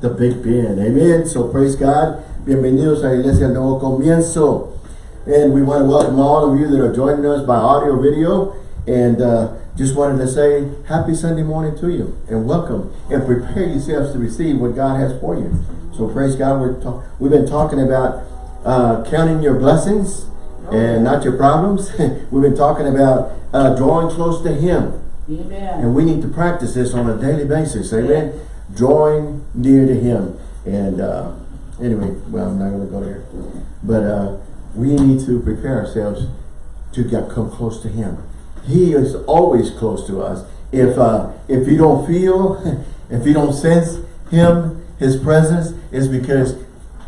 the Big Ben. Amen. So praise God. Bienvenidos a Iglesia Nuevo Comienzo. And we want to welcome all of you that are joining us by audio video. And uh, just wanted to say happy Sunday morning to you and welcome and prepare yourselves to receive what God has for you. So praise God. We're we've been talking about uh, counting your blessings and not your problems. we've been talking about uh, drawing close to Him. Amen. And we need to practice this on a daily basis. Amen. Drawing near to Him. And uh, anyway, well, I'm not going to go there. But uh, we need to prepare ourselves to get come close to Him. He is always close to us. If uh, if you don't feel, if you don't sense Him, His presence, is because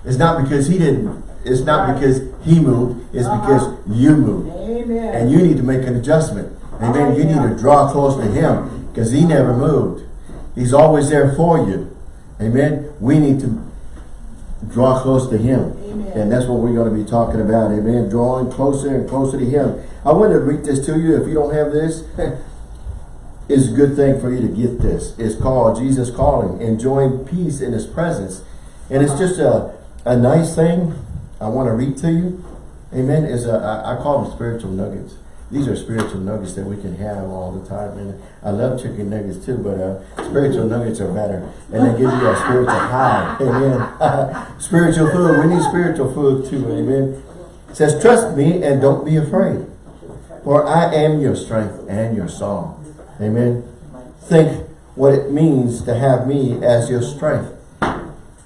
it's not because He didn't. It's not because He moved. It's Uh-huh. because you moved. Amen. And you need to make an adjustment. Amen. You need to draw close to Him because He never moved. He's always there for you. Amen. We need to draw close to Him. Amen. And that's what we're going to be talking about. Amen. Drawing closer and closer to Him. I want to read this to you. If you don't have this, it's a good thing for you to get this. It's called Jesus Calling. Enjoying peace in His presence. And it's just a, a nice thing I want to read to you. Amen. Is a, I, I call them spiritual nuggets. These are spiritual nuggets that we can have all the time. And I love chicken nuggets too, but uh, spiritual nuggets are better. And they give you a spiritual high. Amen. spiritual food. We need spiritual food too. Amen. It says, trust me and don't be afraid. For I am your strength and your song. Amen. Think what it means to have me as your strength.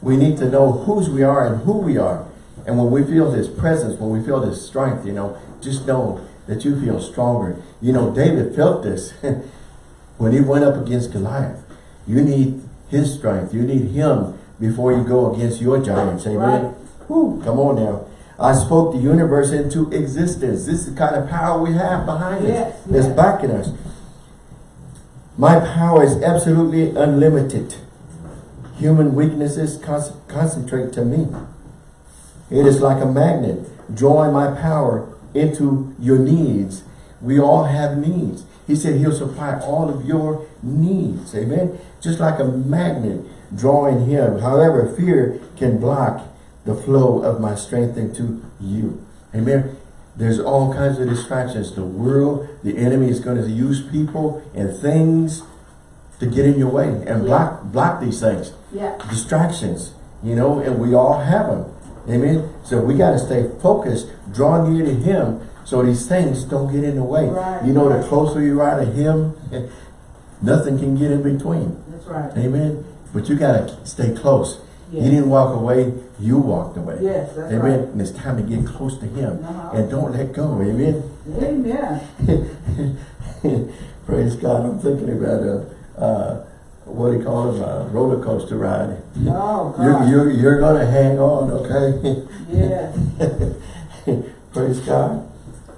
We need to know whose we are and who we are. And when we feel His presence, when we feel His strength, you know, just know that you feel stronger. You know, David felt this when he went up against Goliath. You need his strength. You need him before you go against your giants. Amen. Right. Whew, come on now. I spoke the universe into existence. This is the kind of power we have behind Yes, us. That's yes. backing us. My power is absolutely unlimited. Human weaknesses con concentrate to me. It is like a magnet, drawing my power into your needs. We all have needs. He said he'll supply all of your needs. Amen. Just like a magnet drawing him. However, fear can block the flow of my strength into you. Amen. There's all kinds of distractions. The world, the enemy is going to use people and things to get in your way and block block these things Yeah. distractions, you know, and we all have them. Amen. So we got to stay focused, draw near to him so these things don't get in the way. Right. You know, the closer you are to him, nothing can get in between. That's right. Amen. But you got to stay close. Yes. You didn't walk away, you walked away. Yes, that's Amen. right. And it's time to get close to him. Uh-huh. And don't let go. Amen. Amen. Praise God. I'm thinking about a, uh, what do you call a roller coaster ride. Oh, You're, God. you're, you're going to hang on, okay? Yes. Praise God.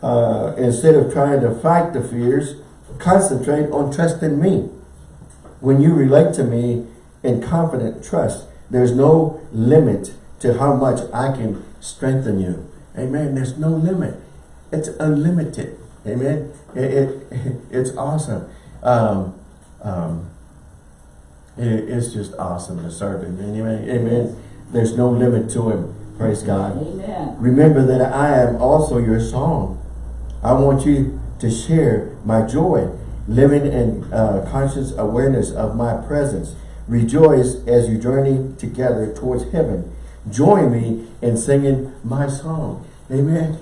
Uh, instead of trying to fight the fears, concentrate on trusting me. When you relate to me in confident trust, there's no limit to how much I can strengthen you. Amen. There's no limit. It's unlimited. Amen. It, it it's awesome. Um, um, it- it's just awesome to serve him. Amen. Amen. There's no limit to him. Praise God. Amen. Remember that I am also your song. I want you to share my joy, living in uh, conscious awareness of my presence. Rejoice as you journey together towards heaven. Join me in singing my song. Amen.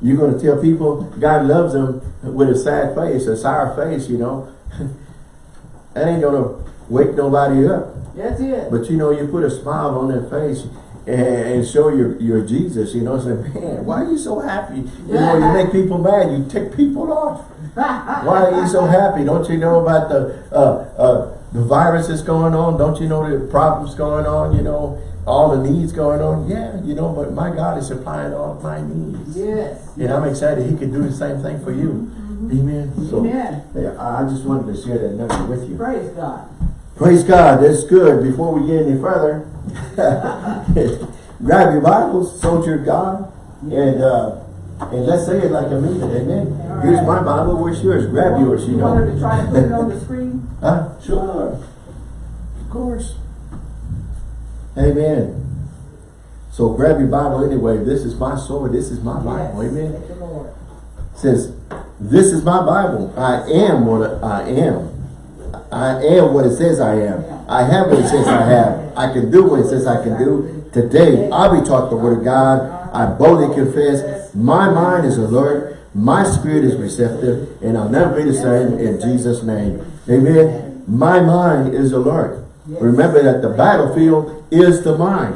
You're going to tell people God loves them with a sad face, a sour face, you know. that ain't going to wake nobody up. That's it. But you know, you put a smile on their face and, and show your, your Jesus, you know, say, man, why are you so happy? You know, you make people mad, you tick people off. Why are you so happy? Don't you know about the uh, uh, the virus that's going on? Don't you know the problems going on? You know, all the needs going on? Yeah, you know, but my God is supplying all my needs. Yes. And I'm excited He can do the same thing for you. Amen. So, Amen. yeah, I just wanted to share that nugget with you. Praise God. Praise God, that's good. Before we get any further, grab your Bibles, soldier of God, and uh, and let's say it like I mean it, amen. All Here's my Bible, where's yours? Grab yours, you You want her to try to put it on the screen? Huh? Sure. Of course. Amen. So grab your Bible anyway. This is my sword. This is my Bible. Yes. Amen. You, Lord. says, this is my Bible. I am what I am. I am what it says I am. I have what it says I have. I can do what it says I can do. Today, I'll be taught the word of God. I boldly confess. My mind is alert. My spirit is receptive. And I'll never be the same in Jesus' name. Amen. My mind is alert. Remember that the battlefield is the mind.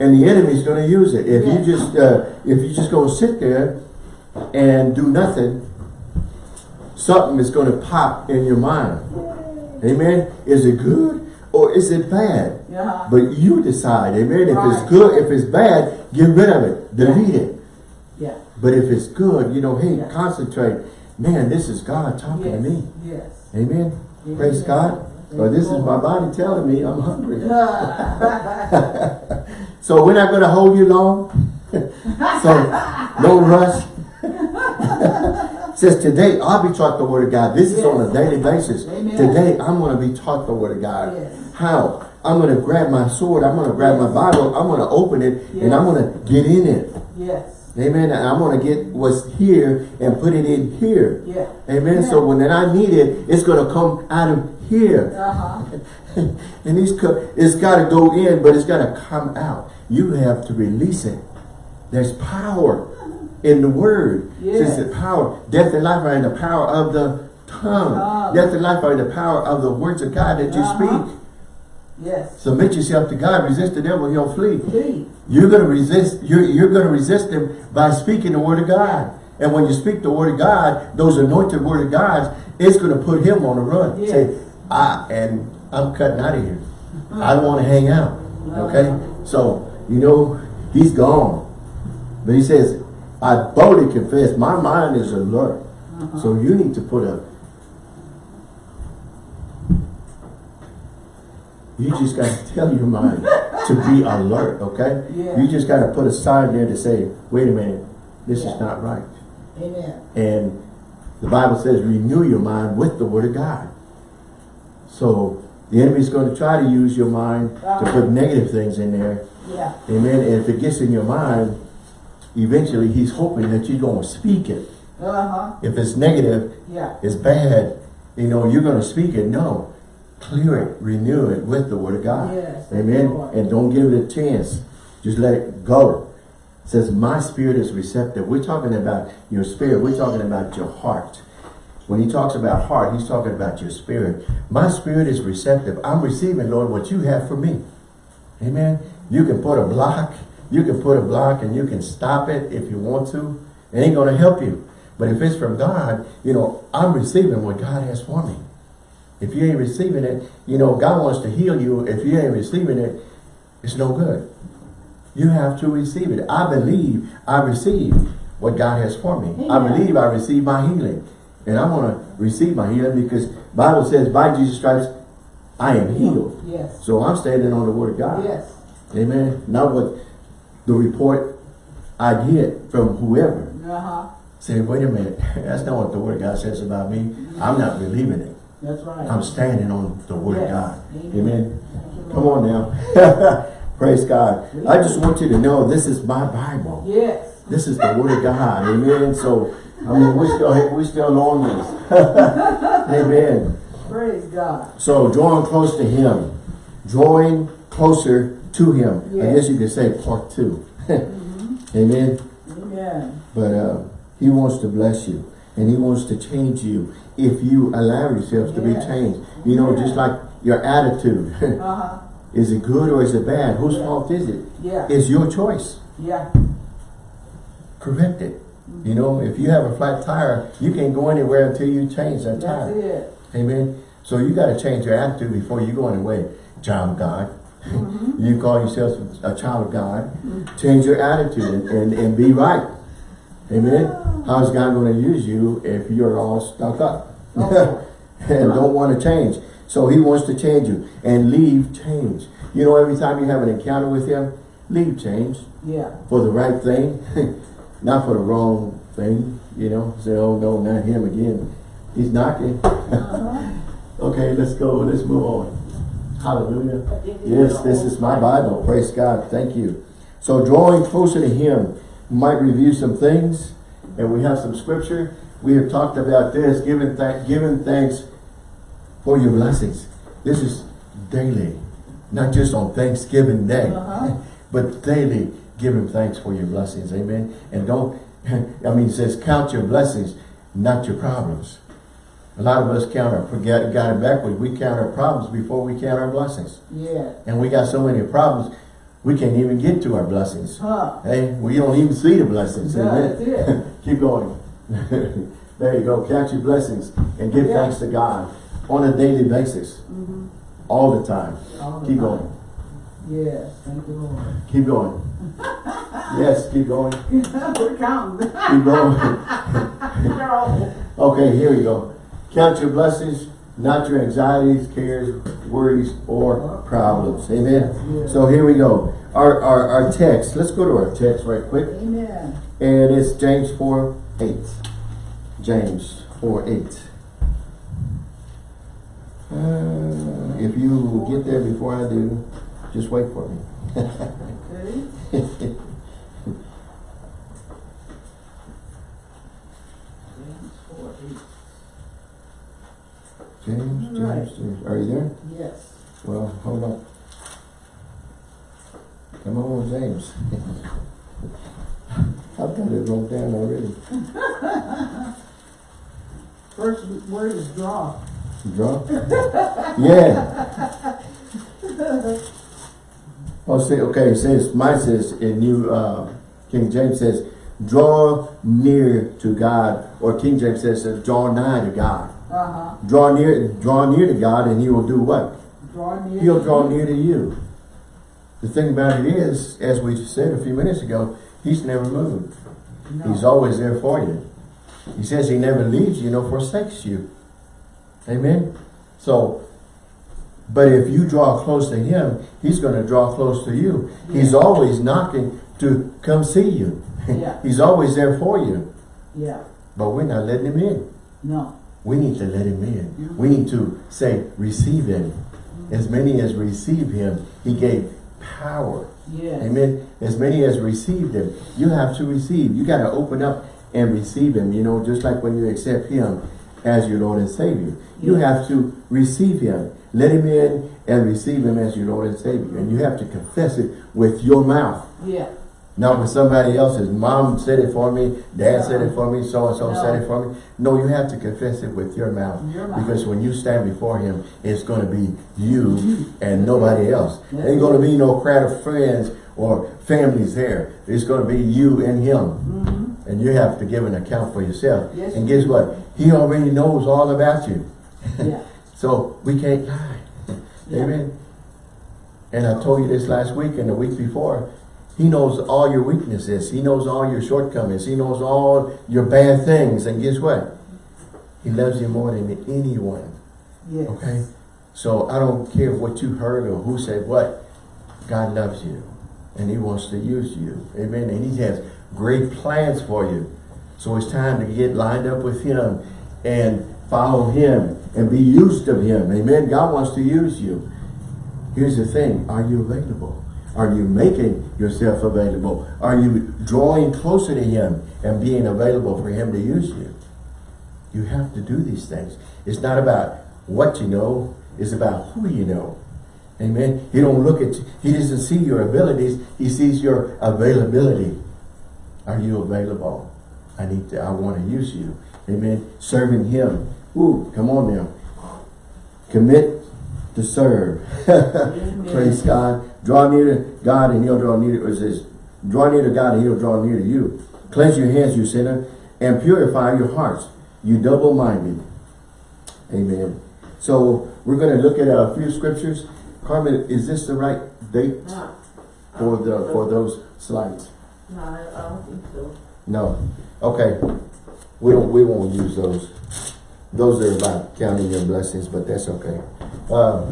And the enemy's going to use it. If you just uh, if you just go sit there and do nothing, something is going to pop in your mind. Amen. Is it good or is it bad? Yeah. But you decide. Amen. If it's good, if it's bad, get rid of it. Delete it. Yeah. But if it's good, you know, hey, Yeah. concentrate. Man, this is God talking Yes. to me. Yes. Amen. Yes. Praise God. Or this is my body telling me I'm hungry. So we're not going to hold you long. so no rush. Says today I'll be taught the word of God. This is on a daily basis. Amen. Today I'm going to be taught the word of God. Yes. How? I'm going to grab my sword. I'm going to grab my Bible. I'm going to open it and I'm going to get in it. yes. Amen. And I'm going to get what's here and put it in here. Yeah. Amen. So when I need it, it's going to come out of here. Uh-huh. and these co- it's got to go in, but it's got to come out. You have to release it. There's power in the word. Yes. Says the power. Death and life are in the power of the tongue. Death and life are in the power of the words of God that you Uh-huh. speak. Yes. Submit yourself to God. Resist the devil, he'll flee. Please. You're going to resist. You're, you're going to resist him by speaking the word of God. And when you speak the word of God, those anointed word of God, it's going to put him on the run. Yes. Say, I and I'm cutting out of here. I don't want to hang out. Okay, so you know he's gone, but he says, I boldly confess. My mind is alert. So you need to put a. You just got to tell your mind to be alert, okay? Yeah. You just got to put a sign there to say, wait a minute, this Yeah. is not right. Amen. And the Bible says renew your mind with the word of God. So the enemy's going to try to use your mind to Uh-huh. put negative things in there. Yeah. Amen. And if it gets in your mind, eventually he's hoping that you're going to speak it. Uh-huh. If it's negative, Yeah. it's bad, you know, you're going to speak it. No. Clear it, renew it with the word of God. Yes, Amen. And don't give it a chance. Just let it go. It says, my spirit is receptive. We're talking about your spirit. We're talking about your heart. When he talks about heart, he's talking about your spirit. My spirit is receptive. I'm receiving, Lord, what you have for me. Amen. You can put a block. You can put a block and you can stop it if you want to. It ain't going to help you. But if it's from God, you know, I'm receiving what God has for me. If you ain't receiving it, you know, God wants to heal you. If you ain't receiving it, it's no good. You have to receive it. I believe I receive what God has for me. I believe I receive my healing. And I want to receive my healing because Bible says by Jesus Christ, I am healed. Yes. So I'm standing on the word of God. Yes. Amen. Not what the report I get from whoever. Uh-huh. Say, wait a minute, that's not what the word of God says about me. I'm not believing it. That's right. I'm standing on the word of God. Amen. Amen. Come on now. Praise God. I just want you to know this is my Bible. Yes. This is the word of God. Amen. So, I mean, we're still, we're still on this. Amen. Praise God. So, drawing close to him. Drawing closer to him. I guess you could say part 2 Amen. Amen. But uh, he wants to bless you. And he wants to change you if you allow yourself to be changed. You know, just like your attitude. Uh-huh. is it good or is it bad? Whose Yeah. fault is it? Yeah. It's your choice. Yeah. Correct it. You know, if you have a flat tire, you can't go anywhere until you change that That's tire. it. Amen. So you got to change your attitude before you go anywhere. Child of God. Mm-hmm. you call yourself a child of God. Change your attitude and, and, and be right. Amen. How's God going to use you if you're all stuck up? Oh. and don't want to change. So he wants to change you and leave change. You know, every time you have an encounter with him, leave change Yeah. for the right thing, not for the wrong thing. You know, say, oh no, not him again. He's knocking. Uh-huh. okay, let's go. Let's move on. Hallelujah. Yes, this is my Bible. Praise God. Thank you. So drawing closer to Him, we might review some things, and we have some scripture. We have talked about this, giving, th giving thanks for your blessings. This is daily, not just on Thanksgiving Day, Uh-huh. but daily giving thanks for your blessings. Amen. And don't, I mean, it says count your blessings, not your problems. A lot of us count our, forget, got it backwards. We count our problems before we count our blessings. Yeah. And we got so many problems, we can't even get to our blessings. Huh. Hey, we don't even see the blessings. That's Amen. Keep going. there you go. Count your blessings and give Yeah. thanks to God on a daily basis. Mhm. All the time. All the Keep time. going. Yes, thank you, Lord. Keep going. yes, keep going. We're counting. Keep going. Okay, here we go. Count your blessings, not your anxieties, cares, worries, or problems. Amen. So here we go. Our, our, our text, let's go to our text right quick. Amen. And it's James 4, 8. James 4, 8. Uh, if you get there before I do, just wait for me. Okay. James, Right. James, James, are you there? Yes. Well, hold on. Come on, James. I've got it wrote down already. First word is draw. Draw? yeah. Oh, say, okay, it says, mine says, in New, uh, King James says, draw near to God, or King James says, says, draw nigh to God. Uh-huh. Draw near, draw near to God, and He will do what? Draw near. He'll draw near to you. The thing about it is, as we said a few minutes ago, He's never moved. No. He's always there for you. He says He never leaves you nor forsakes you. Amen? So, but if you draw close to Him, He's going to draw close to you. He's always knocking to come see you. Yeah. He's always there for you. Yeah. But we're not letting Him in. No. We need to let Him in. We need to say, receive Him. As many as receive Him, He gave power. Yes. Amen. As many as received Him, you have to receive. You got to open up and receive Him. You know, just like when you accept Him as your Lord and Savior. You have to receive Him. Let Him in and receive Him as your Lord and Savior. And you have to confess it with your mouth. Yeah. Not with somebody else's. Mom said it for me. Dad said it for me. So-and-so No. said it for me. No, you have to confess it with your mouth. Your mouth. Because when you stand before Him, it's going to be you and nobody else. That's Ain't going to be no crowd of friends or families there. It's going to be you and Him. Mm-hmm. And you have to give an account for yourself. Yes, and guess what? He already knows all about you. Yeah. So we can't lie. Yeah. Amen. And I told you this last week and the week before. He knows all your weaknesses. He knows all your shortcomings. He knows all your bad things. And guess what? He loves you more than anyone. Yes. Okay? So I don't care what you heard or who said what. God loves you. And he wants to use you. Amen. And he has great plans for you. So it's time to get lined up with him and follow him and be used of him. Amen. God wants to use you. Here's the thing. Are you available? Are you making yourself available? Are you drawing closer to him and being available for him to use you? You have to do these things. It's not about what you know. It's about who you know. Amen. He don't look at you. He doesn't see your abilities. He sees your availability. Are you available? I need to, I want to use you. Amen. Serving him. Ooh, come on now. Commit to serve. Praise God. Draw near to God and he'll draw near to, it says, draw near to God and he'll draw near to you. Cleanse your hands, you sinner, and purify your hearts, you double-minded. Amen. So we're going to look at a few scriptures. Carmen, is this the right date for the for those slides? no, I I don't think so. No. Okay. We don't we won't use those. Those are about counting your blessings, but that's okay. Uh,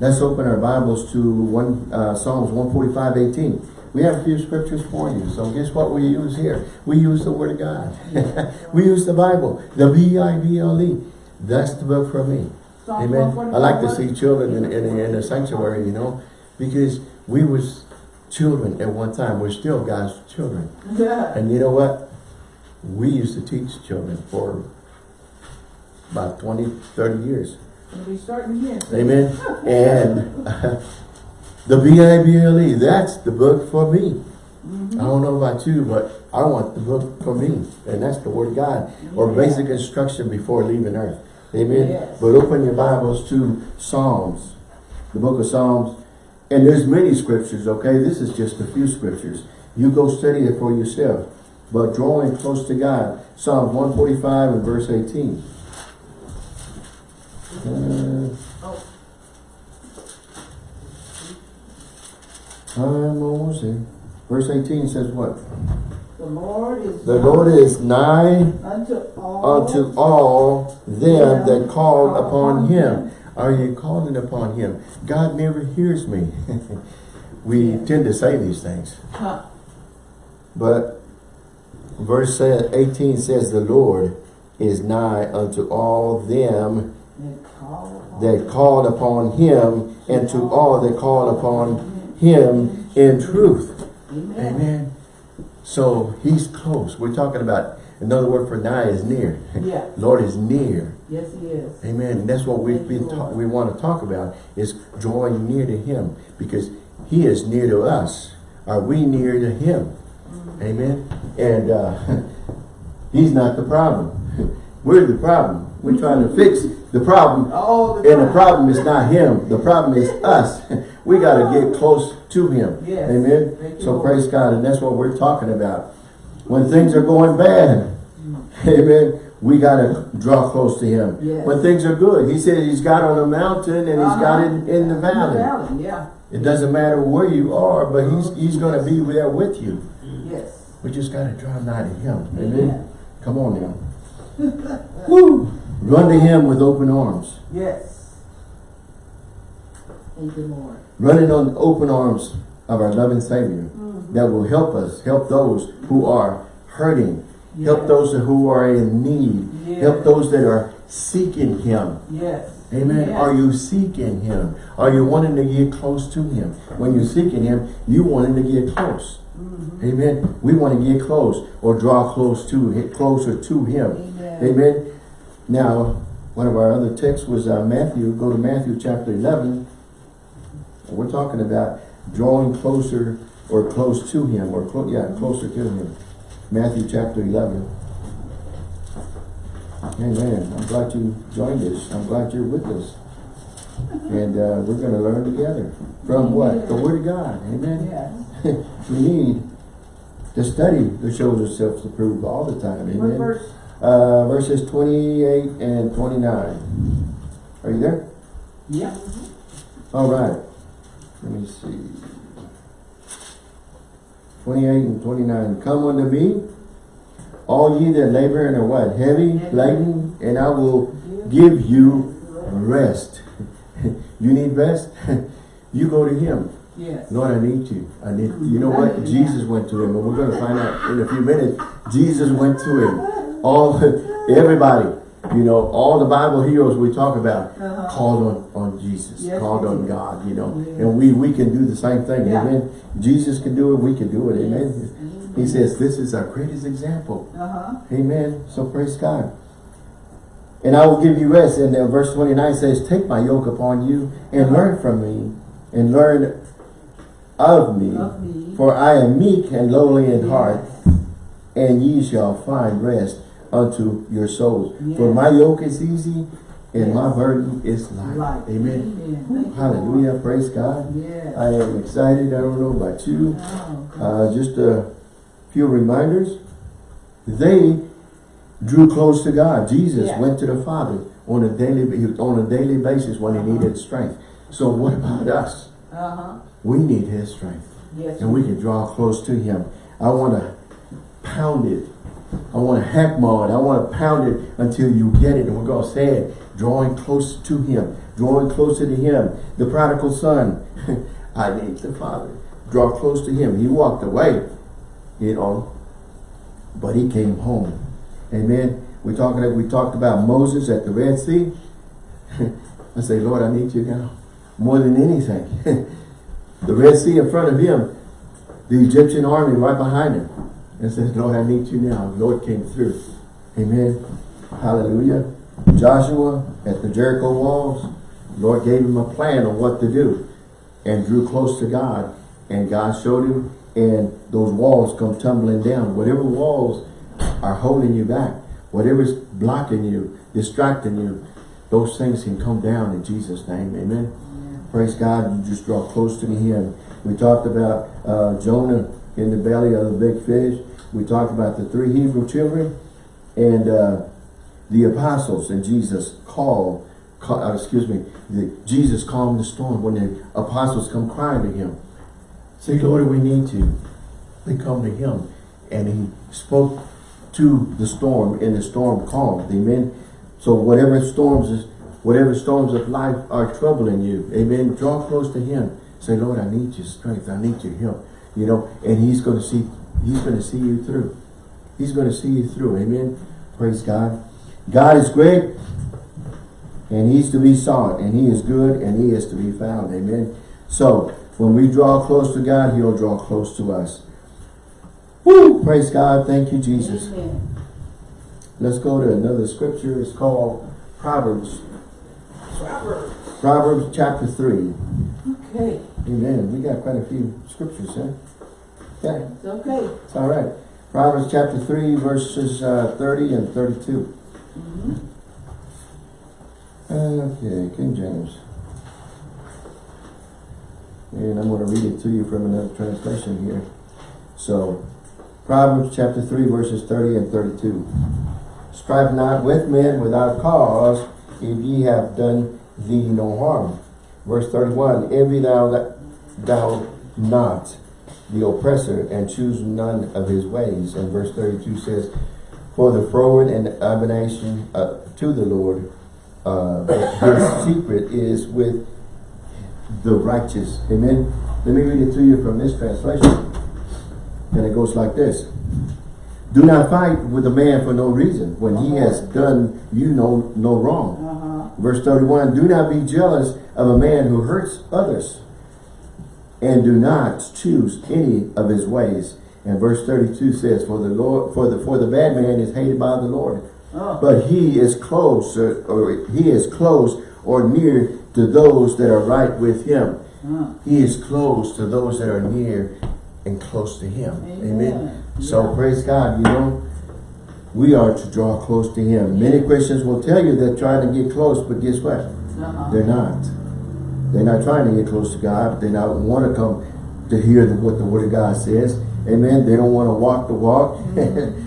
let's open our Bibles to one uh, Psalms 145, 18. We have a few scriptures for you. So guess what we use here? We use the Word of God. we use the Bible, the B-I-B-L-E. That's the book for me. Amen. I like to see children in, in, in the sanctuary, you know, because we was children at one time. We're still God's children. Yeah. And you know what? We used to teach children for about 20, 30 years. We'll be starting again. Amen. And the B-I-B-L-E, that's the book for me. Mm-hmm. I don't know about you, but I want the book for me. And that's the Word of God. Or Yeah. basic instruction before leaving earth. Amen. Yes. But open your Bibles to Psalms. The book of Psalms. And there's many scriptures, okay? This is just a few scriptures. You go study it for yourself. But drawing close to God. Psalms 145 and verse 18. Oh. I'm almost there. Verse 18 says what? The Lord is The Lord is nigh unto all unto all them that call upon him. Are you calling upon him? God never hears me. we tend to say these things. Huh. But verse 18 says the Lord is nigh unto all them that call upon that call upon him and to all that call upon him in truth. Amen. Amen. So he's close. We're talking about another word for nigh is near. Yeah. Lord is near. Yes, he is. Amen. And that's what we've Thank been we want to talk about is drawing near to him because he is near to us. Are we near to him? Mm-hmm. Amen. And uh, he's not the problem. We're the problem. We're trying to fix the problem. All the And the problem is not him. The problem is us. We got to get close to him. Yes. Amen. Thank So praise God. And that's what we're talking about. When things are going bad, amen, we got to draw close to him. Yes. When things are good, he said he's got on a mountain and he's got Uh-huh. it in the In valley. the valley, yeah. It doesn't matter where you are, but he's, he's going to be there with you. Yes. We just got to draw nigh to him. Amen. Come on now. Woo! Run to him with open arms. Yes. Thank you, Lord. Running on the open arms of our loving Savior Mm-hmm. that will help us, help those who are hurting, help those who are in need, Yes. help those that are seeking Him. Yes. Amen. Yes. Are you seeking Him? Are you wanting to get close to Him? When you're seeking Him, you wanting to get close. Mhm. Amen. We want to get close or draw close to closer to Him. Amen. Amen. Now, one of our other texts was uh, Matthew. Go to Matthew chapter 11. We're talking about drawing closer or close to Him, or clo yeah, closer to Him. Matthew chapter 11. Amen. I'm glad you joined us. I'm glad you're with us. And uh, we're going to learn together. From what? The Word of God. Amen. Yes. we need to study to show ourselves approved all the time. What Amen. verse? Uh, verses 28 and 29. Are you there? Yeah. All right. Let me see. 28 and 29. Come unto me, all ye that labor and are what? Heavy, laden, and I will give you rest. you need rest? you go to him. Yes. Lord, I need you. I need you know what? Jesus went to him, and we're going to find out in a few minutes. Jesus went to him. All everybody, you know, all the Bible heroes we talk about Uh-huh. called on, on Jesus, Yes, called on did. God, you know. And we we can do the same thing, Yeah. amen. Jesus can do it, we can do it, amen. Yes. He says this is our greatest example. Uh-huh. Amen. So praise God. And I will give you rest. And then verse 29 says, Take my yoke upon you and Uh-huh. learn from me and learn of me. Of me. For I am meek and lowly in Yes. heart, and ye shall find rest unto your souls. For my yoke is easy and my burden is light. Light. Amen. Amen. You, Hallelujah. Praise God. Yes. I am excited. I don't know about you. Oh, Uh, just a few reminders. They drew close to God. Jesus Yeah. went to the Father on a daily on a daily basis when he Uh-huh. needed strength. So what about us? Uh-huh. We need his strength. Yes. And we can draw close to him. I want to pound it. I want to hackmaw it. I want to pound it until you get it. And we're to say it. Drawing close to him. Drawing closer to him. The prodigal son. I need the father. Draw close to him. He walked away. You know. But he came home. Amen. We talking we talked about Moses at the Red Sea. I say, Lord, I need you now. More than anything. the Red Sea in front of him, the Egyptian army right behind him. And says, Lord, I need you now. Lord came through. Amen. Hallelujah. Joshua at the Jericho walls, Lord gave him a plan on what to do and drew close to God. And God showed him and those walls come tumbling down. Whatever walls are holding you back, whatever's blocking you, distracting you, those things can come down in Jesus' name. Amen. Praise God. You just draw close to Him. We talked about uh, Jonah in the belly of the big fish. We talked about the three Hebrew children and uh, the apostles and Jesus called, call, uh, excuse me, the, Jesus calmed the storm when the apostles come crying to Him. Say, Lord, we need you. They come to Him and He spoke to the storm and the storm calmed. Amen. So whatever storms is, whatever storms of life are troubling you, amen, draw close to him. Say, Lord, I need your strength. I need your help. You know, and he's going to see, he's going to see you through. He's going to see you through. Amen. Praise God. God is great and he's to be sought and he is good and he is to be found. Amen. So when we draw close to God, he'll draw close to us. Woo! Praise God. Thank you, Jesus. Amen. Let's go to another scripture. It's called Proverbs. Proverbs. Proverbs chapter 3. Okay, Amen. We got quite a few scriptures, huh? Yeah, it's okay. it's all right. Proverbs chapter 3, verses uh, 30 and 32. Mhm. Okay, King James. And I'm going to read it to you from another translation here. So, Proverbs chapter 3, verses 30 and 32. Strive not with men without cause, if ye have done thee no harm. Verse 31, Envy thou, that thou not the oppressor, and choose none of his ways. And verse 32 says, For the froward and abomination uh, to the Lord, uh, his secret is with the righteous. Amen. Let me read it to you from this translation. And it goes like this. Do not fight with a man for no reason when he has done you no, no wrong. Uh-huh. Verse 31, do not be jealous of a man who hurts others and do not choose any of his ways. And verse 32 says, for the Lord, for the, for the bad man is hated by the Lord, Oh, but he is close or, or he is close or near to those that are right with him. uh, He is close to those that are near and close to him. Amen. Amen. So praise God, you know, we are to draw close to him. Many Christians will tell you they're trying to get close, but guess what? uh-huh. They're not. They're not trying to get close to God. They not want to come to hear the, what the Word of God says. Amen. They don't want to walk the walk.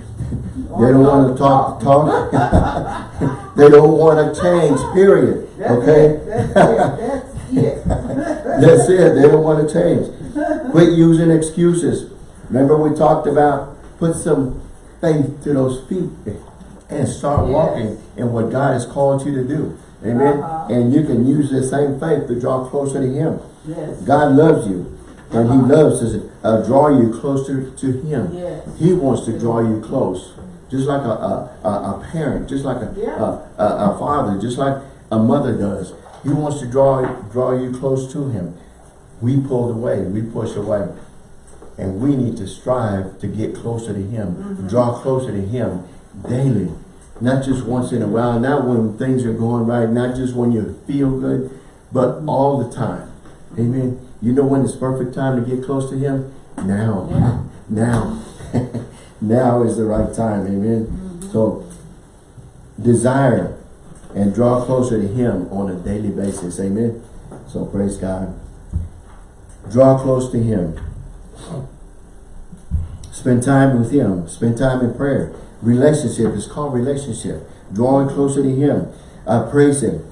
Mm-hmm. they don't want to talk the talk. they don't want to change, period. Okay? That's it, that's it. That's it. They don't want to change. Quit using excuses. Remember we talked about put some faith to those feet and start Yes. walking in what God has called you to do. Amen. Uh-huh. And you can use the same faith to draw closer to Him. Yes. God loves you. And He Uh-huh. loves to uh, draw you closer to Him. Yes. He wants to draw you close. Just like a, a, a, parent, just like a, Yeah. a, a, father, just like a mother does. He wants to draw, draw you close to Him. We pulled away, we push away. And we need to strive to get closer to Him, Mm-hmm. draw closer to Him daily. Not just once in a while, not when things are going right, not just when you feel good, but all the time. Amen. You know when it's perfect time to get close to Him? Now. Yeah. Now. now is the right time. Amen. Mm-hmm. So, desire and draw closer to Him on a daily basis. Amen. So, praise God. Draw close to Him. Spend time with Him. Spend time in prayer. Relationship is called relationship. Drawing closer to Him. Uh, praise Him.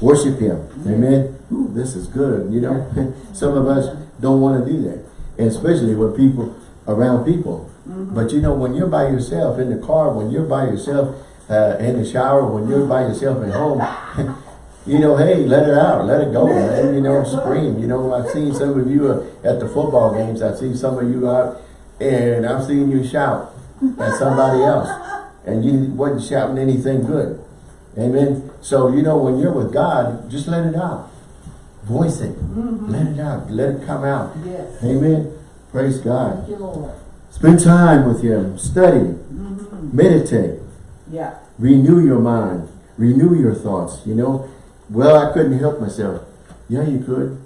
Worship Him. Amen. Ooh, this is good. You know, some of us don't want to do that. And especially when people, around people. But you know, when you're by yourself in the car, when you're by yourself uh, in the shower, when you're by yourself at home, you know, hey, let it out, let it go, man. You know, scream. You know, I've seen some of you uh, at the football games. I've seen some of you out, and I've seen you shout at somebody else, and you wasn't shouting anything good. Amen. So, you know, when you're with God, just let it out. Voice it. Mhm. Let it out. Let it come out. Yes. Amen. Praise God. Thank you, Lord. Spend time with Him. Study. Mhm. Meditate. Yeah. Renew your mind. Renew your thoughts. You know, well, I couldn't help myself. Yeah, you could.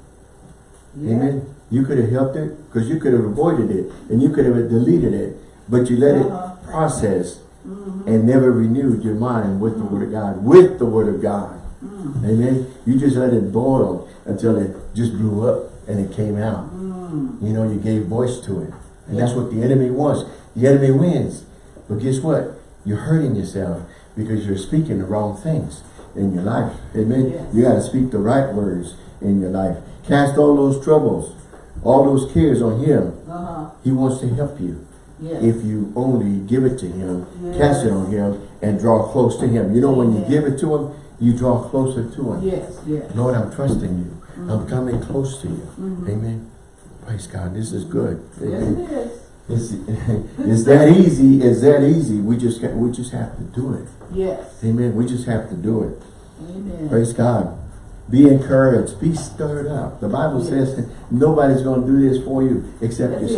Yeah. Amen. You could have helped it because you could have avoided it and you could have deleted it. But you let Uh-huh. it process Mhm. and never renewed your mind with the Word of God. With the Word of God. Mm. Amen. You just let it boil until it just blew up and it came out. Mm. You know, you gave voice to it. And that's what the enemy wants. The enemy wins. But guess what? You're hurting yourself because you're speaking the wrong things in your life. Amen. Yes. You got to speak the right words in your life. Cast all those troubles, all those cares on him. Uh-huh. He wants to help you. Yes. If you only give it to him, Yes. cast it on him, and draw close to him. You know, when you Amen. give it to him, you draw closer to him. Yes, yes. Lord, I'm trusting you. I'm coming close to you. Mhm. Amen. Praise God. This is good. Yes, it is. It's, it's that easy. It's that easy. We just we just have to do it. Yes. Amen. We just have to do it. Amen. Praise God. Be encouraged. Be stirred up. The Bible Yes. says nobody's going to do this for you except That's it.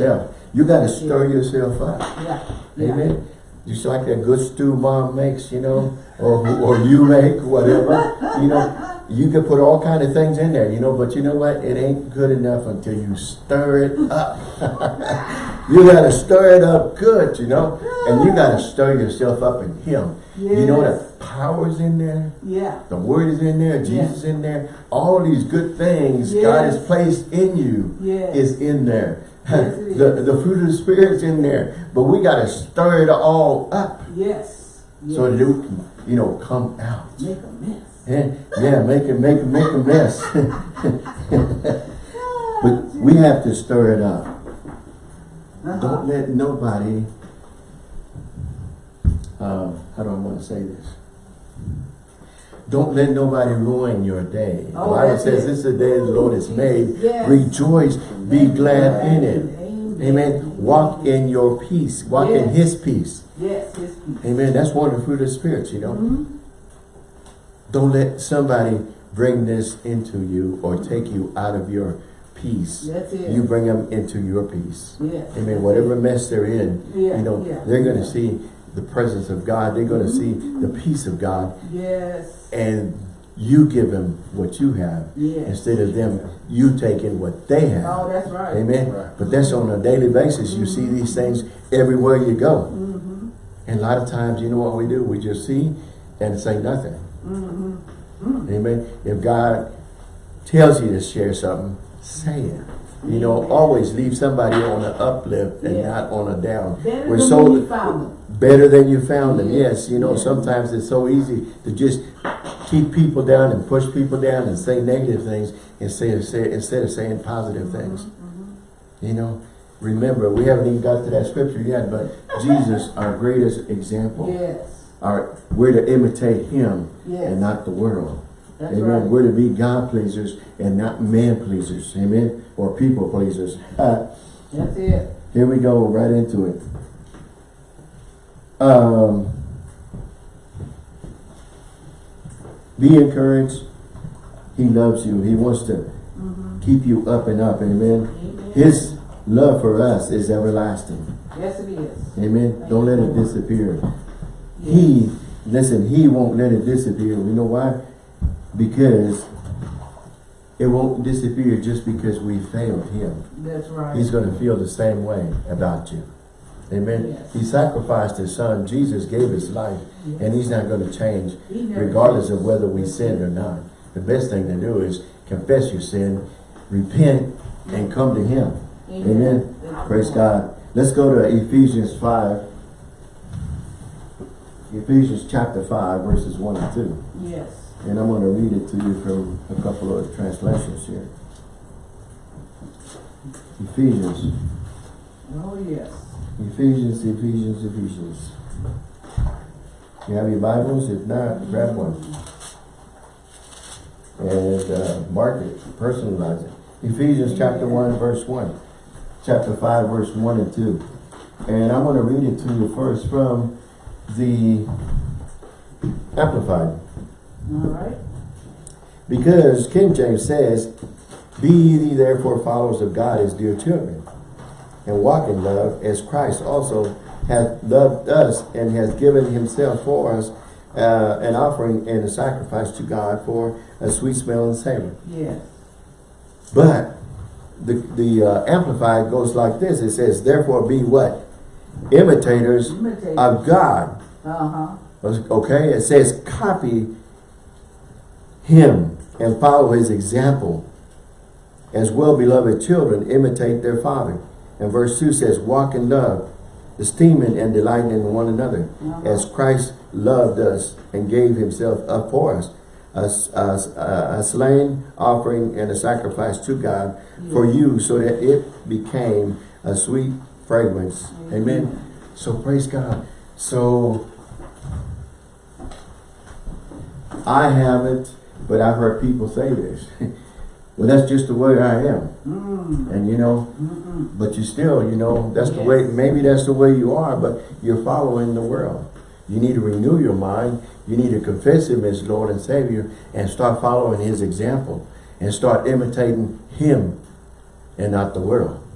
You got to stir yourself up. Yeah. Yeah. Amen. Just like that good stew mom makes, you know, or or you make, whatever. You know, you can put all kind of things in there, you know, but you know what? It ain't good enough until you stir it up. you got to stir it up good, you know, and you got to stir yourself up in Him. You know Yes. the power's in there. Yeah. The word is in there, Jesus is in there. All these good things God has placed in you Yes. is in there. The, the fruit of the Spirit's in there. But we got to stir it all up Yes. yes. so that it can, you know, come out. Make a mess. Yeah, yeah make it, make it, make a mess. but we have to stir it up. Uh-huh. Don't let nobody, um, how do I want to say this? Don't let nobody ruin your day. The Oh, Bible says it. this is the day the Lord has made. Yes. Rejoice, be glad in it. Amen. Amen. Walk in your peace. Walk in His peace. Yes, his peace. Amen. That's one of the fruit of the spirits, you know. Mhm. Don't let somebody bring this into you or take you out of your peace. You bring them into your peace. Yes. Amen. Whatever mess they're in, Yeah, you know, yeah. they're going to see the presence of God. They're going to see the peace of God. Yes. And you give them what you have Yes. instead of them, you taking what they have. Oh, that's right. Amen. Right. But that's on a daily basis. You see these things everywhere you go. Mm-hmm. And a lot of times, you know what we do? We just see and say nothing. Mm-hmm. Amen. If God tells you to share something, say it. You know, always leave somebody on an uplift and Yeah. not on a down. Better We're so when you found them. better than you found them. Yes. You know, sometimes it's so easy to just keep people down and push people down and say negative things instead of say, instead of saying positive things. Mm-hmm. You know, remember we haven't even got to that scripture yet, but Jesus, our greatest example, Yes. our we're to imitate Him Yes. and not the world. That's Amen. right. We're to be God pleasers and not man pleasers. Amen. Or people pleasers. That's it. here we go, right into it. Um, be encouraged. He loves you. He wants to Mm-hmm. keep you up and up. Amen. Amen. His love for us is everlasting. Yes, it is. Amen. Don't let it disappear. Yes. He, listen, he won't let it disappear. You know why? Because it won't disappear just because we failed him. That's right. He's going to feel the same way about you. Amen. Yes. He sacrificed his son. Jesus gave his life. Yes. And he's not going to change regardless of whether we sin or not. The best thing to do is confess your sin, repent, and come to him. Amen. Praise. God. Let's go to Ephesians 5. Ephesians chapter 5, verses 1 and 2. Yes. And I'm going to read it to you from a couple of translations here. Ephesians. Oh, yes. Ephesians, Ephesians, Ephesians. You have your Bibles? If not, grab one. And uh, mark it, personalize it. Ephesians chapter 1, verse 1. Chapter 5, verse 1 and 2. And I'm going to read it to you first from the Amplified. All right. Because King James says, Be ye therefore followers of God as dear children, and walk in love as Christ also hath loved us and has given himself for us uh, an offering and a sacrifice to God for a sweet smelling savor. Yes. But the, the uh, Amplified goes like this. It says, Therefore be what? Imitators Imitate. of God. Uh-huh. Okay? It says, Copy him and follow his example. As well-beloved children imitate their father. And verse 2 says, Walk in love, esteeming and delighting in one another, Uh-huh. as Christ loved us and gave himself up for us, a, a, a slain offering and a sacrifice to God for you, so that it became a sweet fragrance. Amen. So praise God. So I haven't, but I've heard people say this. well, that's just the way I am. Mm. And you know, Mm-mm. but you still, you know, that's the way, maybe that's the way you are, but you're following the world. You need to renew your mind. You need to confess Him as Lord and Savior and start following His example and start imitating Him and not the world.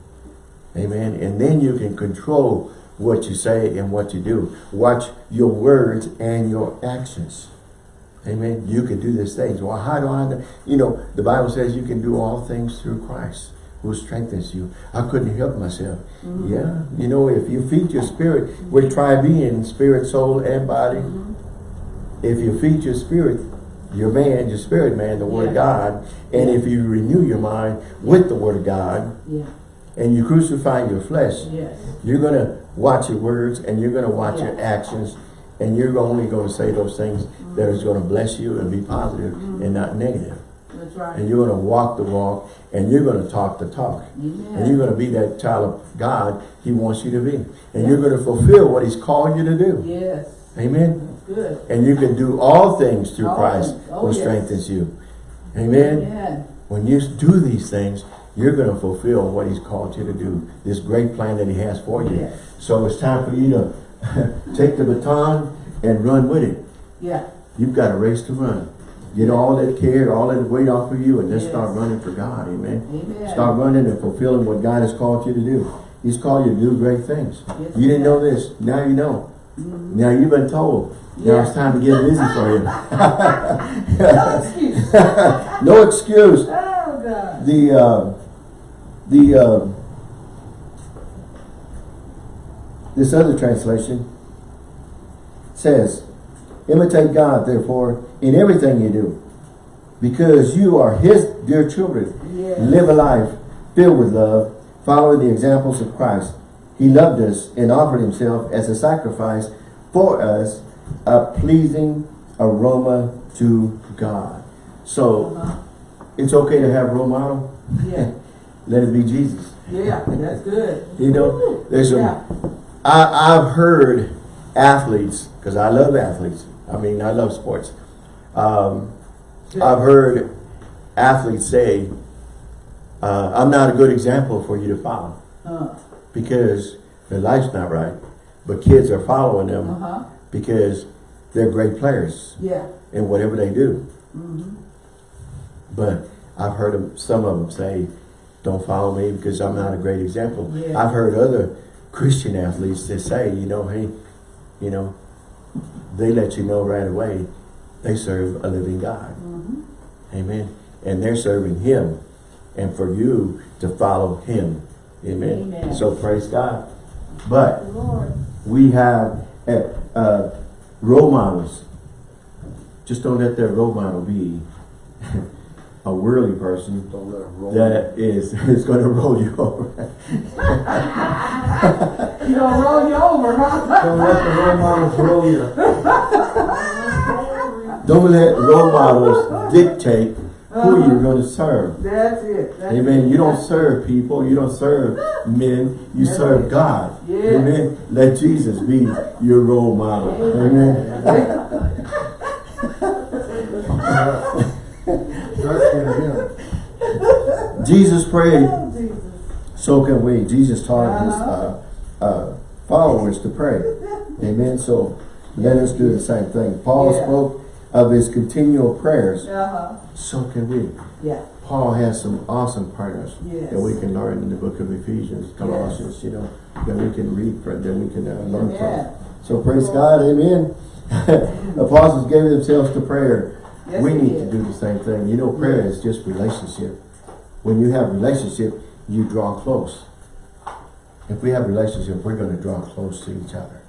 Amen. And then you can control what you say and what you do. Watch your words and your actions. Amen. You can do these things. Well, how do I? You know, the Bible says you can do all things through Christ who strengthens you. I couldn't help myself. Mhm. Yeah. You know, if you feed your spirit, we're tri-being, spirit, soul, and body. Mhm. If you feed your spirit, your man, your spirit man, the word of God, and if you renew your mind with the word of God, Yeah. and you crucify your flesh, Yes. you're going to watch your words and you're going to watch your actions and you're only going to say those things mm-hmm. that is going to bless you and be positive mm-hmm. and not negative. That's right. And you're going to walk the walk and you're going to talk the talk. Amen. And you're going to be that child of God he wants you to be. And you're going to fulfill what he's called you to do. Yes. Amen. That's good. And you can do all things through All Christ. Oh, who yes. strengthens you. Amen. Amen. When you do these things, you're going to fulfill what he's called you to do. This great plan that he has for you. Yes. So it's time for you to take the baton and run with it. Yeah. You've got a race to run. Get all that care, all that weight off of you and just start running for God. Amen. Amen. Start running and fulfilling what God has called you to do. He's called you to do great things. Yes, you didn't know this. Now you know. Mhm. Now you've been told. Now it's time to get busy for you. No excuse. no excuse. Oh, God. The uh, the uh, this other translation says, "Imitate God, therefore, in everything you do, because you are His dear children. Yes. Live a life filled with love, following the examples of Christ. He loved us and offered Himself as a sacrifice for us, a pleasing aroma to God." So Uh-huh. it's okay to have a role model. Yeah. Let it be Jesus. Yeah. That's good. You know, there's some, Yeah. I, I've heard athletes, because I love athletes. I mean, I love sports. Um, I've heard athletes say, uh, I'm not a good example for you to follow Uh, because their life's not right. But kids are following them uh-huh. because they're great players Yeah. in whatever they do. Mm-hmm. But I've heard them, some of them say, don't follow me because I'm not a great example. Yeah. I've heard other Christian athletes that say, you know, hey, you know, they let you know right away they serve a living God. Mm-hmm. Amen. And they're serving him. And for you to follow him. Amen. Amen. So praise God. But we have uh, uh, role models. Just don't let that role model be a worldly person Don't let that is, is going to roll you over. You gonna roll you over, huh? Don't let the role models roll you. Don't let role models dictate who uh-huh. you're going to serve. That's it. That's Amen. it. You don't serve people. You don't serve men. You That's serve it. God. Yeah. Amen. Let Jesus be your role model. Amen. Trust in him. Jesus prayed, Oh, Jesus. so can we. Jesus taught his uh, uh, followers to pray. Amen. So let us do the same thing. Paul Yeah. spoke of his continual prayers, Uh-huh, so can we. yeah, Paul has some awesome partners Yes. that we can learn in the book of Ephesians, Colossians, you know, that we can read from, that we can uh, learn Yeah. from. So praise God, amen. Apostles gave themselves to prayer. Yes, we need to do the same thing. You know, prayer is just relationship. When you have relationship, you draw close. If we have relationship, we're going to draw close to each other.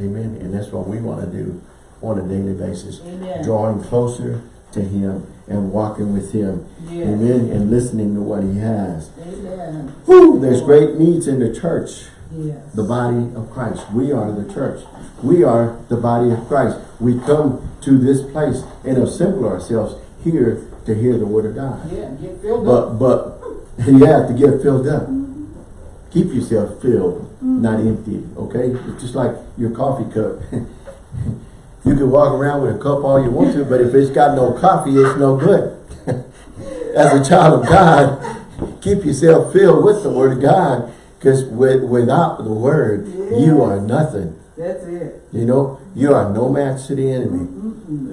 Amen. And that's what we want to do on a daily basis. Amen. Drawing closer to him and walking with him. Yes. Amen. And listening to what he has. Amen. Whew, there's great needs in the church. Yes. The body of Christ. We are the church. We are the body of Christ. We come to this place and assemble ourselves here to hear the word of God. Yeah, get filled up. But but you have to get filled up. Keep yourself filled, mm-hmm. not empty. Okay? It's just like your coffee cup. you can walk around with a cup all you want to, but if it's got no coffee, it's no good. As a child of God, keep yourself filled with the word of God. Because with, without the word, you are nothing. That's it. You know, you are no match to the enemy.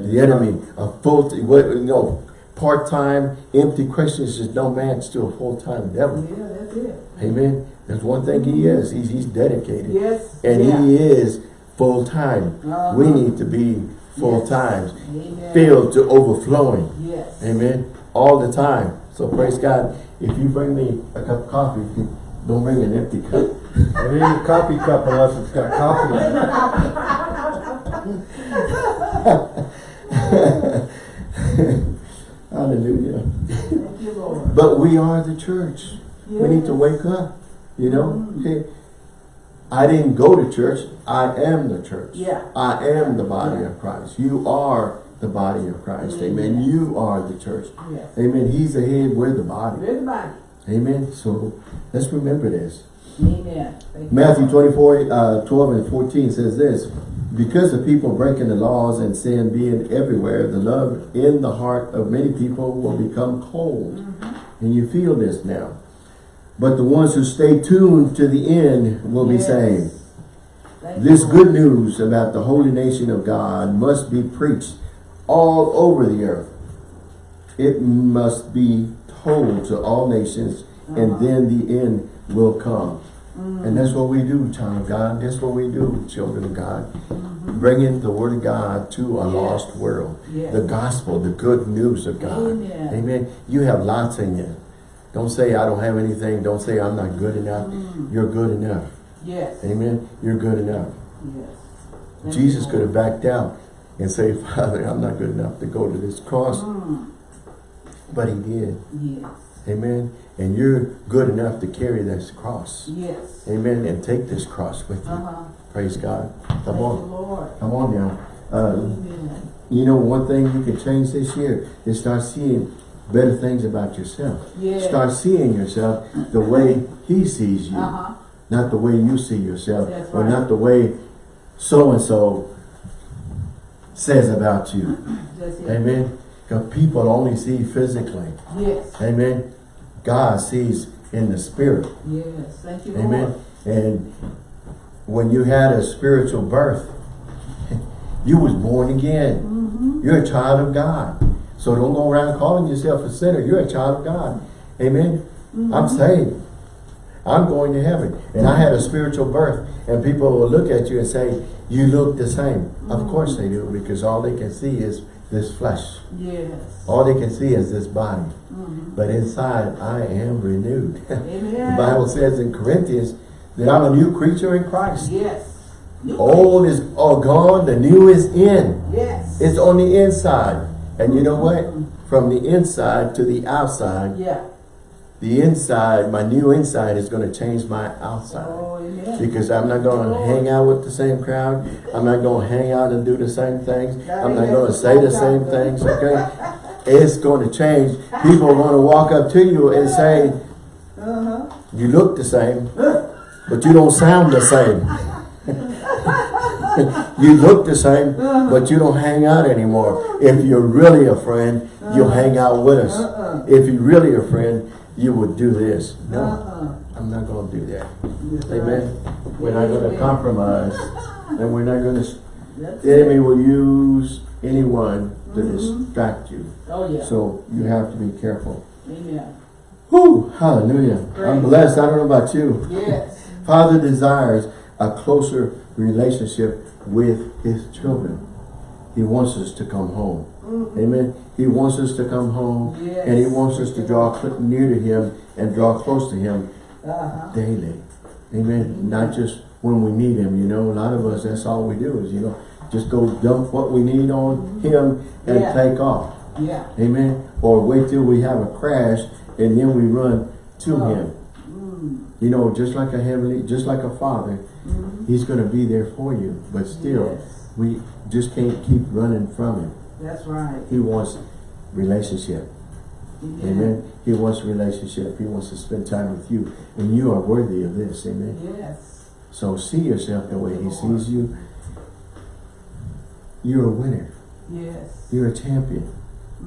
The enemy, a full, what you know, part-time, empty Christians is no match to a full-time devil. Yeah, that's it. Amen. There's one thing he is. He's, he's dedicated. Yes. And yeah. he is full-time. Uh-huh. We need to be full-time. Amen. Filled to overflowing. Yes. Amen. All the time. So praise God. If you bring me a cup of coffee, don't bring an empty cup. It ain't a coffee cup unless it's got coffee in it. Hallelujah. You, But we are the church. We need to wake up. You know, mm-hmm. Hey, I didn't go to church. I am the church. Yeah. I am the body of Christ. You are the body of Christ. Amen. Amen. You are the church. Yes. Amen. He's the head. We're the body. We're the body. Amen. So let's remember this. Amen. Matthew Lord. 24, uh, 12 and 14 says this, Because of people breaking the laws and sin being everywhere, the love in the heart of many people will become cold. Mm-hmm. And you feel this now. But the ones who stay tuned to the end will be Yes. saved. Thank This good news about the holy nation of God must be preached all over the earth. It must be told to all nations, and Uh-huh. then the end will come. Mm. And that's what we do, child of God. That's what we do, children of God. Mm-hmm. Bringing the word of God to a Yes. lost world. Yes. The gospel, the good news of God. Amen. Amen. You have lots in you. Don't say I don't have anything. Don't say I'm not good enough. Mm. You're good enough. Yes. Amen. You're good enough. Yes. Thank Jesus could have backed down and say, Father, I'm not good enough to go to this cross. Mm. But he did. Yes. Amen. And you're good enough to carry this cross. Yes. Amen. And take this cross with you. Uh-huh. Praise God. Come you, on. Come on now. Uh, Amen. you know, one thing you can change this year is start seeing better things about yourself. Yes. Start seeing yourself the way he sees you. Uh-huh. Not the way you see yourself. That's Or not the way so-and-so says about you. Amen. Because people only see physically. Yes. Amen. God sees in the spirit. Yes. Thank you, Lord. Amen. And when you had a spiritual birth, you was born again. Mm-hmm. You're a child of God. So don't go around calling yourself a sinner. You're a child of God. Amen. Mm-hmm. I'm saved. I'm going to heaven. And I had a spiritual birth. And people will look at you and say, you look the same. Of Mm-hmm. course they do. Because all they can see is this flesh. Yes. All they can see is this body. Mm-hmm. But inside, I am renewed. Amen. the Bible says in Corinthians that I'm a new creature in Christ. Yes. Old is all gone, the new is in. Yes. It's on the inside. And you know what? From the inside to the outside, yeah. The inside, my new inside is going to change my outside. Oh, amen. Because I'm not going to hang out with the same crowd. I'm not going to hang out and do the same things. I'm not going to say the same things, okay? It's going to change. People are going to walk up to you and say, Uh-huh. you look the same, but you don't sound the same. you look the same, but you don't hang out anymore. If you're really a friend, you'll hang out with us. Uh-uh. If you're really a friend, you would do this. No, Uh-uh. I'm not going to do that. That's Amen. right. We're not going to compromise. And we're not going to, the enemy will use anyone to Mhm. distract you. Oh, yeah. So you have to be careful. Amen. Whew, hallelujah. I'm Praise blessed. I don't know about you. Yes. Father desires a closer relationship with his children. He wants us to come home. Mhm. Amen. He wants us to come home Yes. and he wants us to draw near to him and draw close to him Uh-huh. daily. Amen. Not just when we need him, you know. A lot of us, that's all we do is, you know, just go dump what we need on him and Yeah. take off. Yeah. Amen. Or wait till we have a crash and then we run to Oh. him. Mm. You know, just like a heavenly, just like a father, Mhm. he's going to be there for you. But still, Yes. we just can't keep running from him. That's right. He wants relationship. Amen. Amen. He wants relationship. He wants to spend time with you. And you are worthy of this. Amen. Yes. So see yourself the way he sees you. You're a winner. Yes. You're a champion.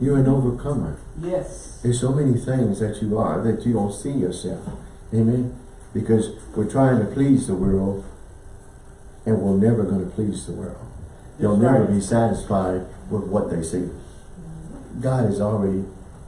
You're an overcomer. Yes. There's so many things that you are that you don't see yourself. Amen. Because we're trying to please the world and we're never going to please the world. They'll That's never right. be satisfied with what they see. God is already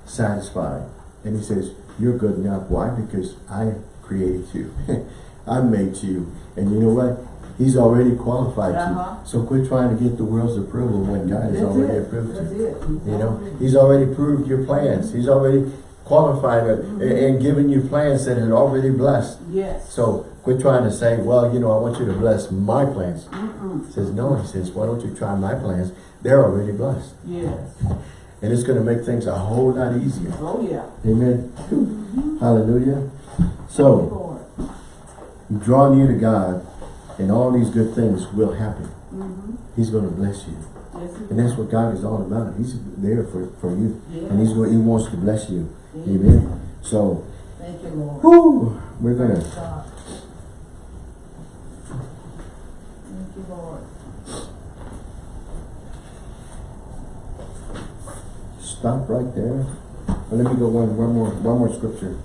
satisfied. And he says, you're good enough. Why? Because I created you. I made you. And you know what? He's already qualified Uh-huh. you. So quit trying to get the world's approval when God has That's already it. approved That's you. it. You know, he's already proved your plans. He's already qualified it and- and given you plans that are already blessed. Yes. So quit trying to say, well, you know, I want you to bless my plans. Mm-mm. He says, no, he says, why don't you try my plans? They're already blessed. Yes. And it's going to make things a whole lot easier. Oh, yeah. Amen. Hallelujah. So, Lord. you draw near to God and all these good things will happen. Mm-hmm. He's going to bless you. Yes, And that's what God is all about. He's there for, for you. Yes. And he's going, he wants to bless you. Amen. Amen. So, Thank you, Lord. whew, we're going to God. Thank you, Lord. Stop right there. Well, let me go one, one more, one more scripture.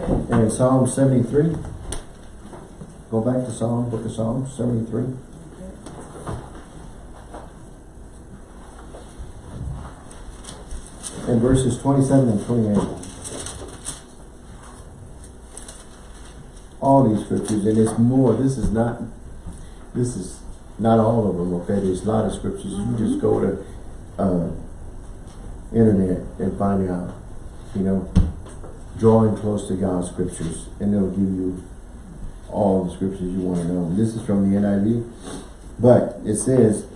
Okay. And in Psalm 73, go back to Psalm, book of Psalms, 73. And verses 27 and 28. All these scriptures, and it's more, this is not, this is not all of them, okay? There's a lot of scriptures. You just go to, uh, internet and find out, you know, drawing close to God's scriptures, and it'll give you all the scriptures you want to know. This is from the NIV, but it says,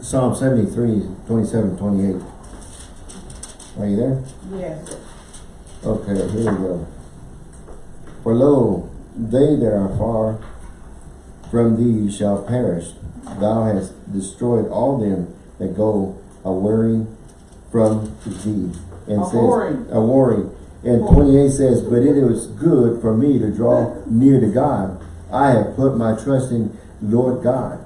Psalm 73, 27, 28. Are you there? Yes. Okay, here we go. For lo, they that are far from thee shall perish. Thou hast destroyed all them that go a warring from thee. And says, A-whoring. a warring. And 28 says, But it is good for me to draw near to God. I have put my trust in Lord God,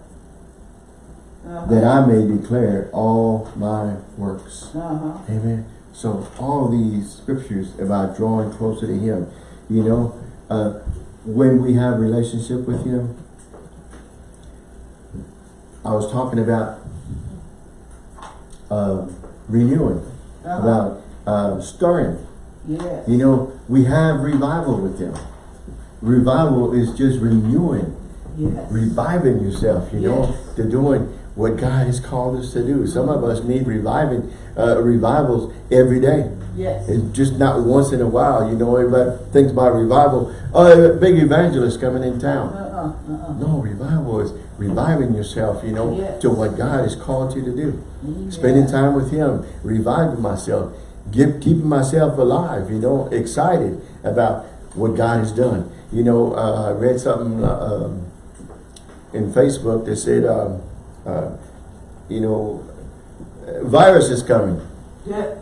Uh-huh. that I may declare all my works. Uh-huh. Amen. So all these scriptures about drawing closer to Him, you know, uh, when we have relationship with Him, I was talking about uh, renewing, Uh-huh. about uh, stirring. Yes. You know, we have revival with Him. Revival is just renewing, Yes. reviving yourself, you know, to doing what God has called us to do. Some of us need reviving, uh, revivals every day. Yes. It's just not once in a while, you know, everybody thinks about revival. Oh, a big evangelist coming in town. Uh-uh. Uh-uh. No, revival is reviving yourself, you know, Yes. to what God has called you to do. Amen. Spending time with Him, reviving myself, give, keeping myself alive, you know, excited about what God has done. You know, uh, I read something uh, um, in Facebook that said, um, uh, you know, virus is coming. Yeah.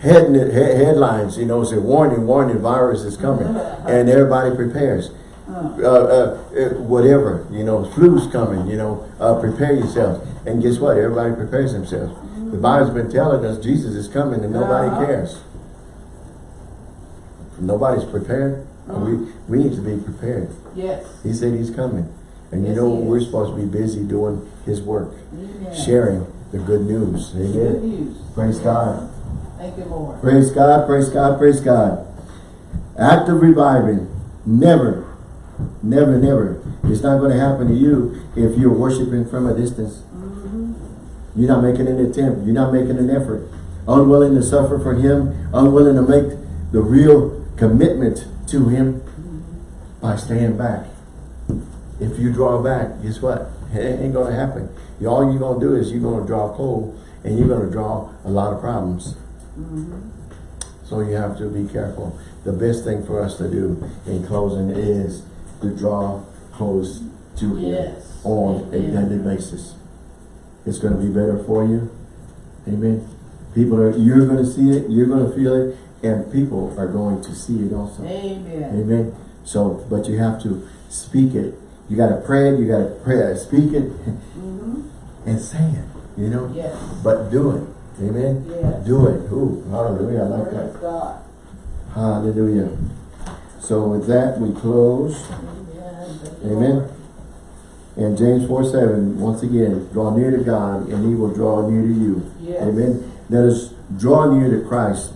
Head, he- headlines, you know, say warning, warning, virus is coming. and everybody prepares. Uh, Uh, uh, whatever, you know, flu's coming, you know, uh, prepare yourself. And guess what? Everybody prepares themselves. The Bible's been telling us Jesus is coming and nobody Uh-huh. cares. Nobody's prepared. We, we need to be prepared. yes. He said he's coming. And you Yes, know, we're supposed to be busy doing his work, Amen. sharing the good news. Good Amen. news. Praise God. Thank you, Lord. Praise God, praise God, praise God. Act of reviving. Never, never, never. It's not going to happen to you if you're worshiping from a distance. Mm-hmm. You're not making an attempt. You're not making an effort. Unwilling to suffer for him. Unwilling to make the real commitment to him by staying back. If you draw back, guess what? It ain't going to happen. All you're going to do is you're going to draw cold and you're going to draw a lot of problems. Mm-hmm. So you have to be careful. The best thing for us to do in closing is to draw close to Him Yes. on a daily basis. It's going to be better for you. Amen. People are, you're going to see it, you're going to feel it, and people are going to see it also. Amen. Amen. So, but you have to speak it. You got to pray it, you got to pray it, speak it, Mm-hmm. and say it, you know. Yes. But do it. Amen. Yes. Do it. Ooh, hallelujah. I like that. Praise God. Hallelujah. So with that, we close. Amen. And James 4, 7, once again, draw near to God and he will draw near to you. Yes. Amen. Let us draw near to Christ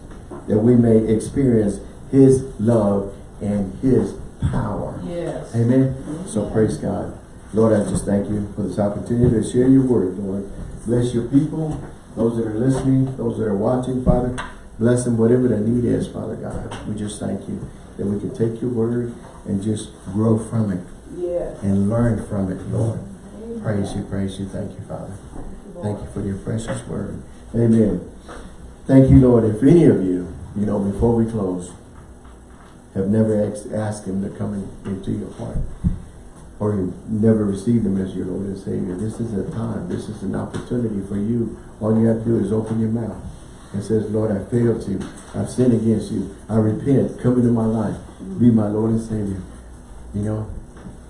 that we may experience his love and his power. Yes. Amen. So praise God. Lord, I just thank you for this opportunity to share your word, Lord. Bless your people, those that are listening, those that are watching, Father. Bless them, whatever the need is, Father God. We just thank you that we can take your word and just grow from it Yes. and learn from it, Lord. Amen. Praise you, praise you. Thank you, Father. Thank you for your precious word. Amen. Thank you, Lord. If any of you, you know, before we close, have never asked, asked him to come in, into your heart, or you never received him as your Lord and Savior, this is a time, this is an opportunity for you. All you have to do is open your mouth and says, Lord, I failed you. I've sinned against you. I repent. Come into my life. Be my Lord and Savior. You know,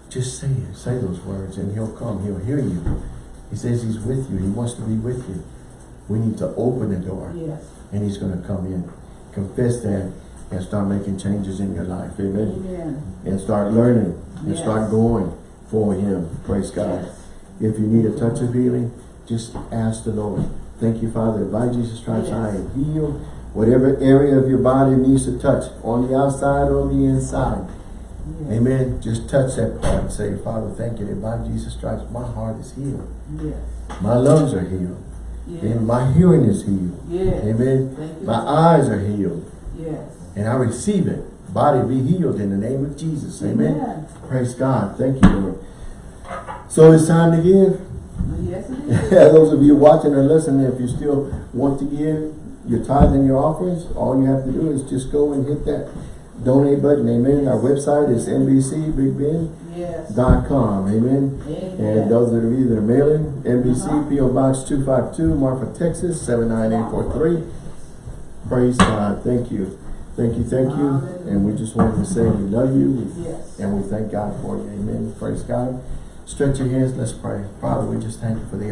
just say it. Say those words and he'll come. He'll hear you. He says he's with you. He wants to be with you. We need to open the door Yes. and he's going to come in. Confess that and start making changes in your life. Amen. Amen. And start learning and Yes. start going for him. Praise God. Yes. If you need a touch of healing, just ask the Lord. Thank you, Father. By Jesus Christ, I Yes. am healed. Whatever area of your body needs to touch, on the outside or the inside. Yes. Amen. Just touch that part and say, Father, thank you that by Jesus Christ, my heart is healed. Yes. My lungs are healed. Yes. And my hearing is healed. Yes. Amen. My eyes are healed. Yes. And I receive it. Body be healed in the name of Jesus. Amen. Amen. Praise God. Thank you, Lord. So it's time to give. Yes. Those of you watching or listening, if you still want to give your tithe and your offerings, all you have to do is just go and hit that donate button. Amen. Our website is nbcbigbend.com. Yes. Amen. Amen. And those that are either mailing, NBC Uh-huh. PO Box 252, Marfa, Texas 79843. Praise God. Thank you. Thank you, thank you. And we just wanted to say we love you Yes. and we thank God for you. Amen. Praise God. Stretch your hands. Let's pray. Father, we just thank you for the